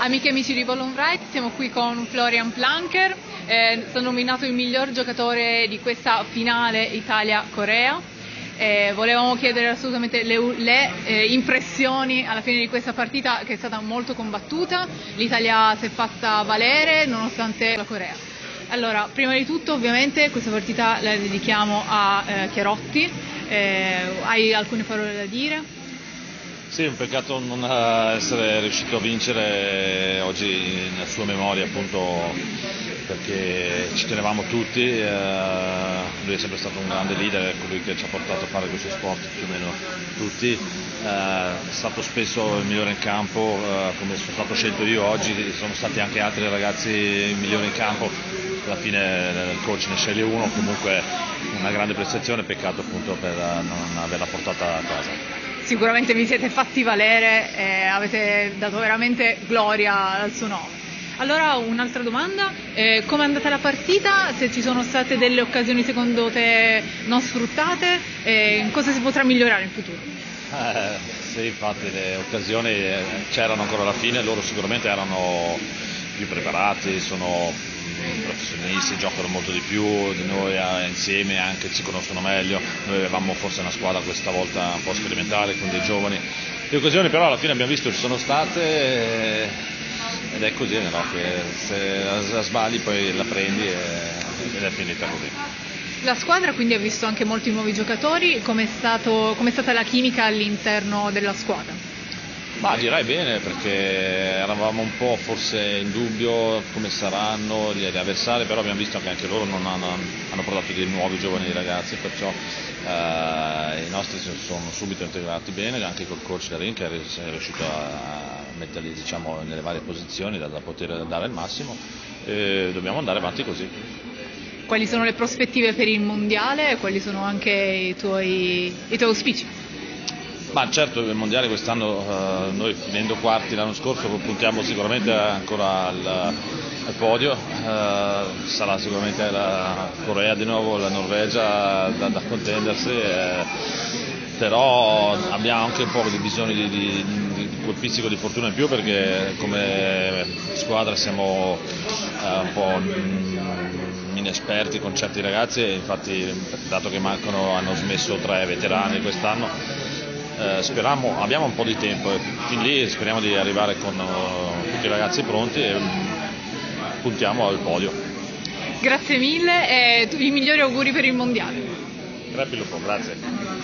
Amiche e amici di Ballon Right, siamo qui con Florian Planker, eh, stato nominato il miglior giocatore di questa finale Italia-Corea. Eh, volevamo chiedere assolutamente le, le eh, impressioni alla fine di questa partita che è stata molto combattuta, l'Italia si è fatta valere nonostante la Corea. Allora, prima di tutto ovviamente questa partita la dedichiamo a eh, Chiarotti, eh, hai alcune parole da dire? Sì, un peccato non essere riuscito a vincere oggi nella sua memoria appunto perché ci tenevamo tutti, eh, lui è sempre stato un grande leader, è colui che ci ha portato a fare questo sport più o meno tutti, eh, è stato spesso il migliore in campo, eh, come sono stato scelto io oggi, sono stati anche altri ragazzi migliori in campo, alla fine il coach ne sceglie uno, comunque una grande prestazione, peccato appunto per non averla portata a casa sicuramente vi siete fatti valere e avete dato veramente gloria al suo nome. Allora un'altra domanda, eh, come è andata la partita? Se ci sono state delle occasioni secondo te non sfruttate, eh, cosa si potrà migliorare in futuro? Eh, sì, infatti le occasioni eh, c'erano ancora alla fine, loro sicuramente erano più preparati, sono professionisti, giocano molto di più di noi eh, insieme, anche ci conoscono meglio, noi avevamo forse una squadra questa volta un po' sperimentale con dei giovani, le occasioni però alla fine abbiamo visto ci sono state eh, ed è così no? se la sbagli poi la prendi ed è finita così. La squadra quindi ha visto anche molti nuovi giocatori, come è stata la chimica all'interno della squadra? Ma direi bene perché eravamo un po' forse in dubbio come saranno gli avversari, però abbiamo visto che anche loro non hanno, hanno portato dei nuovi giovani ragazzi, perciò eh, i nostri si sono subito integrati bene, anche col coach Darin che è riuscito a metterli diciamo, nelle varie posizioni da, da poter dare il massimo e dobbiamo andare avanti così. Quali sono le prospettive per il mondiale e quali sono anche i tuoi, i tuoi auspici? Ma certo il mondiale quest'anno eh, noi finendo quarti l'anno scorso puntiamo sicuramente ancora al, al podio, eh, sarà sicuramente la Corea di nuovo, la Norvegia da, da contendersi, eh, però abbiamo anche un po' di bisogno di, di, di, quel pizzico di fortuna in più perché come squadra siamo eh, un po' inesperti con certi ragazzi infatti dato che mancano hanno smesso tre veterani quest'anno eh, speriamo, abbiamo un po' di tempo e fin lì speriamo di arrivare con uh, tutti i ragazzi pronti e um, puntiamo al podio. Grazie mille e i migliori auguri per il mondiale. Grazie, grazie.